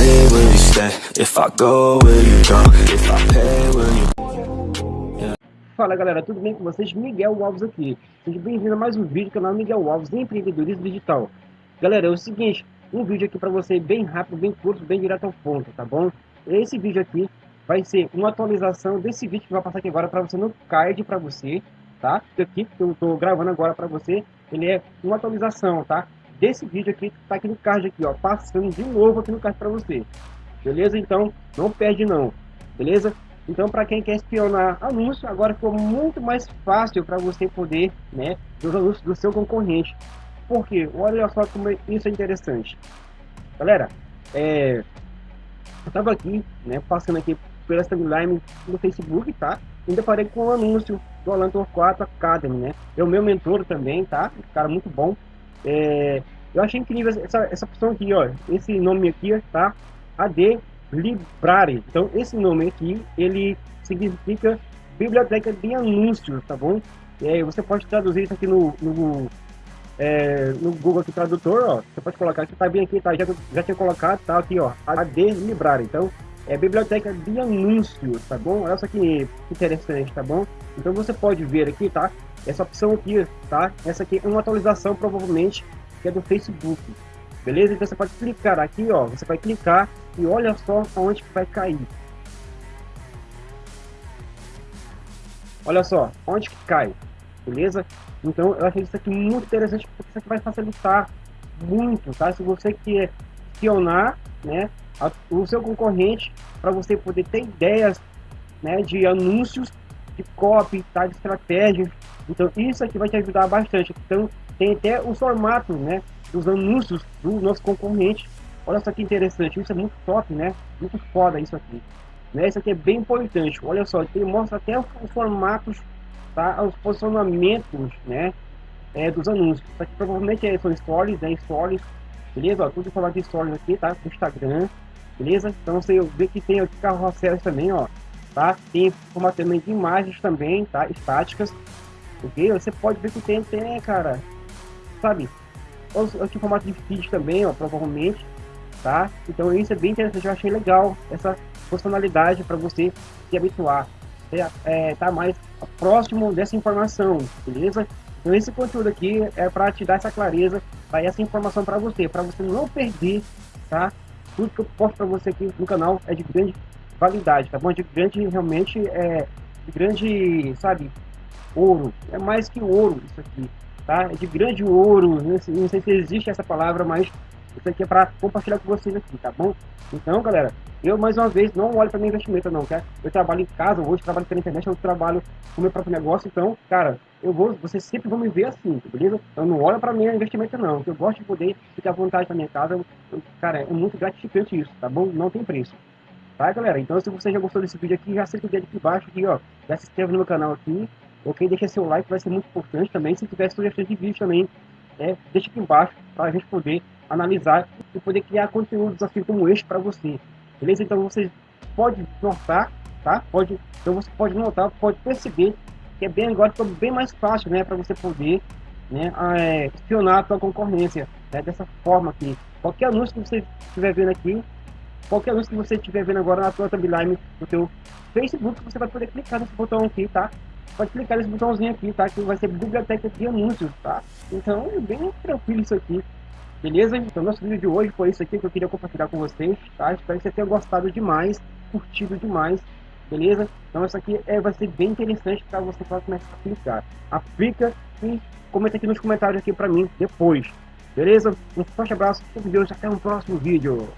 If I go, will you go? If I pay, will you... Fala galera, tudo bem com vocês? Miguel Alves aqui. Seja bem-vindo a mais um vídeo do canal Miguel Alves Empreendedorismo Digital. Galera, é o seguinte, um vídeo aqui para você bem rápido, bem curto, bem direto ao ponto, tá bom? Esse vídeo aqui vai ser uma atualização desse vídeo que vai passar aqui agora para você no card para você, tá? Aqui que eu tô gravando agora para você, ele é uma atualização, tá? Desse vídeo aqui tá aqui no card aqui, ó, passando de novo aqui no card para você. Beleza? Então, não perde não. Beleza? Então, para quem quer espionar anúncio, agora ficou muito mais fácil para você poder, né, ver os anúncios do seu concorrente. Por quê? Olha só como isso é interessante. Galera, é, eu tava aqui, né, passando aqui pela timeline no Facebook, tá? E deparei com um anúncio do Alan Torquato Academy, né? É o meu mentor também, tá? Um cara muito bom. É, eu achei incrível essa, essa opção aqui, ó. Esse nome aqui, tá? AD Library. Então, esse nome aqui, ele significa Biblioteca de Anúncios, tá bom? É, você pode traduzir isso aqui no, no, é, no Google aqui, Tradutor, ó. Você pode colocar aqui, tá bem aqui, tá? Já, já tinha colocado, tá aqui, ó. AD Library. Então, é Biblioteca de Anúncios, tá bom? Olha só que interessante, tá bom? Então, você pode ver aqui, tá? Essa opção aqui, tá? Essa aqui é uma atualização, provavelmente, que é do Facebook. Beleza? Então você pode clicar aqui, ó. Você vai clicar e olha só aonde que vai cair. Olha só, onde que cai. Beleza? Então eu achei isso aqui muito interessante porque isso aqui vai facilitar muito, tá? Se você quer espionar, né, a, o seu concorrente para você poder ter ideias, né, de anúncios, de copy, tá, de estratégias. Então isso aqui vai te ajudar bastante. Então tem até os formatos, né, dos anúncios do nosso concorrente. Olha só que interessante, isso é muito top, né? Muito foda isso aqui. Né? Isso aqui é bem importante. Olha só, ele mostra até os formatos, tá? Os posicionamentos, né? É, dos anúncios. Isso aqui provavelmente é, são stories, né? Stories, beleza? Ó, tudo formato de stories aqui, tá? Instagram, beleza? Então você vê que tem aqui carrosséis também, ó. Tá? Tem formato também de imagens também, tá? Estáticas, ok? Você pode ver que tem, tem, cara, sabe? Aqui formato de feed também, ó, provavelmente, tá? Então isso é bem interessante, eu achei legal essa funcionalidade para você se habituar, é, é, tá mais próximo dessa informação, beleza? Então esse conteúdo aqui é para te dar essa clareza, para essa informação para você, para você não perder, tá? Tudo que eu posto para você aqui no canal é de grande validade, tá bom? De grande, realmente, é de grande, sabe, ouro, é mais que ouro isso aqui, tá? É de grande ouro, não sei, não sei se existe essa palavra, mas isso aqui é para compartilhar com vocês aqui, tá bom? Então, galera, eu mais uma vez não olho para meu investimento não, tá? Eu trabalho em casa, hoje trabalho pela internet, eu trabalho com meu próprio negócio, então, cara, eu vou, vocês sempre vão me ver assim, beleza? Eu não olho para meu investimento não, eu gosto de poder ficar à vontade na minha casa, eu, cara, é muito gratificante isso, tá bom? Não tem preço. Tá, galera? Então, se você já gostou desse vídeo aqui, já senta o dedo aqui embaixo, aqui, ó, já se inscreve no meu canal aqui, ok? Deixa seu like, vai ser muito importante também, se tiver sugestões de vídeo também, é, deixa aqui embaixo, para a gente poder analisar e poder criar conteúdos assim como este para você. Beleza? Então você pode notar, tá? Pode, então você pode notar, pode perceber que é bem agora ficou bem mais fácil, né, para você poder, né, é, espionar a sua concorrência, né, dessa forma aqui. Qualquer anúncio que você estiver vendo aqui, qualquer anúncio que você estiver vendo agora na sua timeline do seu Facebook, você vai poder clicar nesse botão aqui, tá? Pode clicar nesse botãozinho aqui, tá? Que vai ser biblioteca de anúncios, tá? Então, é bem tranquilo isso aqui. Beleza? Então, nosso vídeo de hoje foi isso aqui que eu queria compartilhar com vocês, tá? Espero que você tenha gostado demais, curtido demais, beleza? Então, isso aqui é, vai ser bem interessante para você começar a aplicar. Aplica e comenta aqui nos comentários aqui para mim depois, beleza? Um forte abraço, com Deus, até um próximo vídeo.